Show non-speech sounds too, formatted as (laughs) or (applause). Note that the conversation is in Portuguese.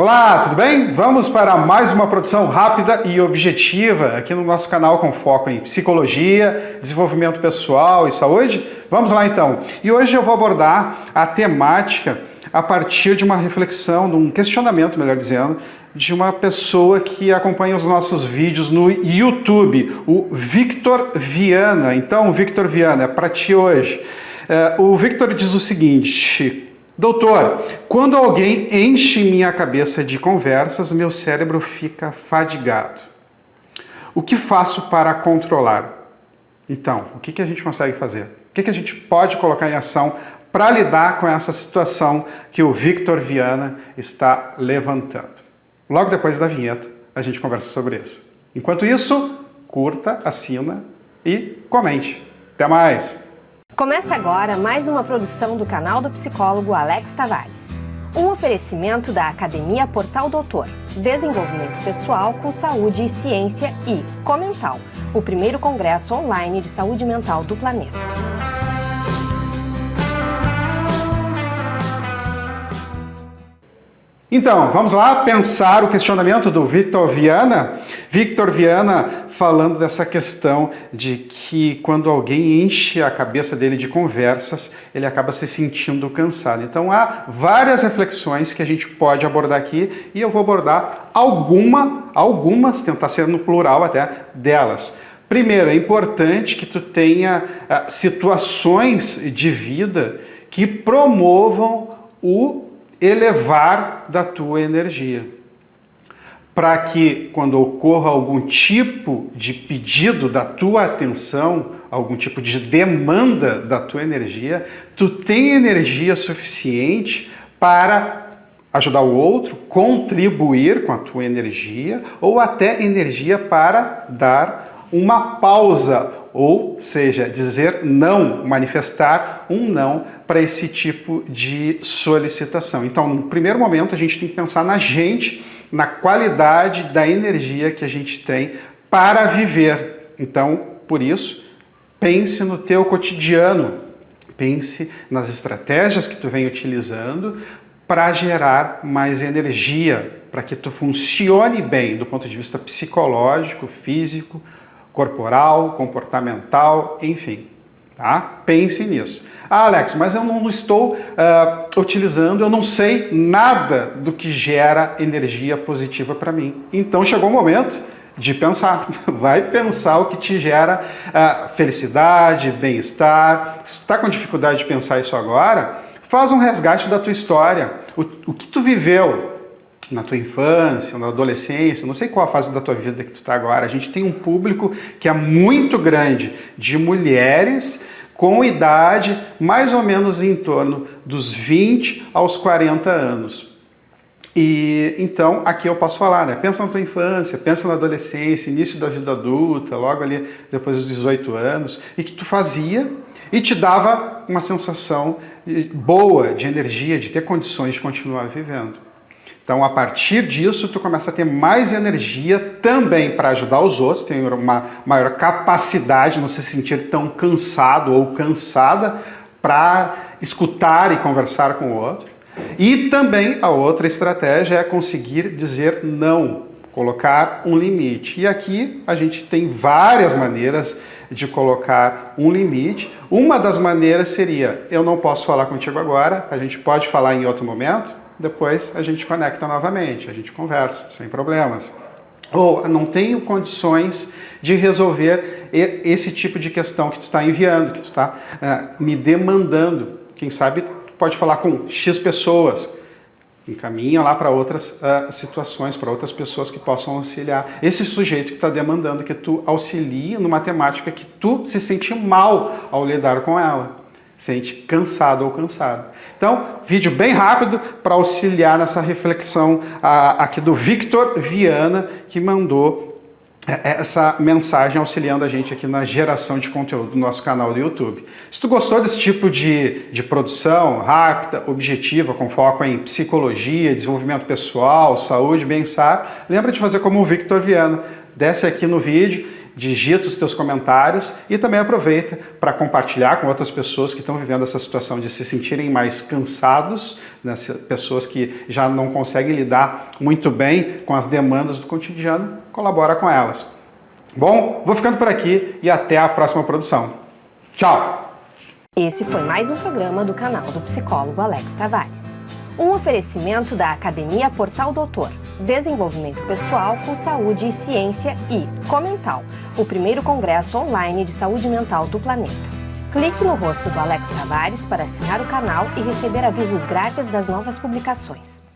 Olá, tudo bem? Vamos para mais uma produção rápida e objetiva aqui no nosso canal com foco em psicologia, desenvolvimento pessoal e saúde. Vamos lá então. E hoje eu vou abordar a temática a partir de uma reflexão, de um questionamento, melhor dizendo, de uma pessoa que acompanha os nossos vídeos no YouTube, o Victor Viana. Então, Victor Viana, é para ti hoje. É, o Victor diz o seguinte, Doutor, quando alguém enche minha cabeça de conversas, meu cérebro fica fadigado. O que faço para controlar? Então, o que, que a gente consegue fazer? O que, que a gente pode colocar em ação para lidar com essa situação que o Victor Viana está levantando? Logo depois da vinheta, a gente conversa sobre isso. Enquanto isso, curta, assina e comente. Até mais! Começa agora mais uma produção do canal do psicólogo Alex Tavares. Um oferecimento da Academia Portal Doutor, Desenvolvimento Pessoal com Saúde e Ciência e Comental, o primeiro congresso online de saúde mental do planeta. Então, vamos lá pensar o questionamento do Victor Viana. Victor Viana falando dessa questão de que quando alguém enche a cabeça dele de conversas, ele acaba se sentindo cansado. Então há várias reflexões que a gente pode abordar aqui e eu vou abordar alguma, algumas, tentar ser no plural até, delas. Primeiro, é importante que tu tenha uh, situações de vida que promovam o elevar da tua energia. Para que quando ocorra algum tipo de pedido da tua atenção, algum tipo de demanda da tua energia, tu tenha energia suficiente para ajudar o outro, contribuir com a tua energia ou até energia para dar uma pausa ou seja, dizer não, manifestar um não para esse tipo de solicitação. Então, no primeiro momento, a gente tem que pensar na gente, na qualidade da energia que a gente tem para viver. Então, por isso, pense no teu cotidiano, pense nas estratégias que tu vem utilizando para gerar mais energia, para que tu funcione bem do ponto de vista psicológico, físico, corporal, comportamental, enfim. Tá? Pense nisso. Ah, Alex, mas eu não estou uh, utilizando, eu não sei nada do que gera energia positiva para mim. Então chegou o momento de pensar. (laughs) Vai pensar o que te gera uh, felicidade, bem-estar. Se está com dificuldade de pensar isso agora, faz um resgate da tua história. O, o que tu viveu, na tua infância, na adolescência, não sei qual a fase da tua vida que tu está agora, a gente tem um público que é muito grande de mulheres com idade mais ou menos em torno dos 20 aos 40 anos. E então aqui eu posso falar, né? Pensa na tua infância, pensa na adolescência, início da vida adulta, logo ali depois dos 18 anos, e que tu fazia e te dava uma sensação boa de energia, de ter condições de continuar vivendo. Então, a partir disso, tu começa a ter mais energia também para ajudar os outros, tem uma maior capacidade, não se sentir tão cansado ou cansada para escutar e conversar com o outro. E também a outra estratégia é conseguir dizer não, colocar um limite. E aqui a gente tem várias maneiras de colocar um limite. Uma das maneiras seria, eu não posso falar contigo agora, a gente pode falar em outro momento, depois a gente conecta novamente, a gente conversa, sem problemas. Ou não tenho condições de resolver esse tipo de questão que tu está enviando, que tu está uh, eh, me demandando. Quem sabe pode falar com X pessoas, encaminha lá para outras uh, situações, para outras pessoas que possam auxiliar. Esse sujeito que está demandando que tu auxilie numa temática que tu se sente mal ao lidar com ela sente cansado ou cansado. Então, vídeo bem rápido para auxiliar nessa reflexão aqui do Victor Viana, que mandou é, é, essa mensagem auxiliando a gente aqui na geração de conteúdo do nosso canal do YouTube. Se tu gostou desse tipo de, de produção rápida, objetiva, com foco em psicologia, desenvolvimento pessoal, saúde, bem-estar, lembra de fazer como o Victor Viana. Desce aqui no vídeo, digita os teus comentários e também aproveita para compartilhar com outras pessoas que estão vivendo essa situação de se sentirem mais cansados, né? pessoas que já não conseguem lidar muito bem com as demandas do cotidiano, colabora com elas. Bom, vou ficando por aqui e até a próxima produção. Tchau! Esse foi mais um programa do canal do psicólogo Alex Tavares. Um oferecimento da Academia Portal Doutor, Desenvolvimento Pessoal com Saúde e Ciência e Comental, o primeiro congresso online de saúde mental do planeta. Clique no rosto do Alex Tavares para assinar o canal e receber avisos grátis das novas publicações.